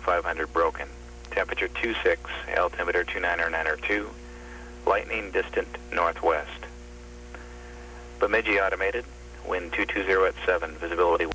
500 broken. Temperature 26, altimeter 29902, lightning distant northwest. Bemidji automated, wind 220 at 7, visibility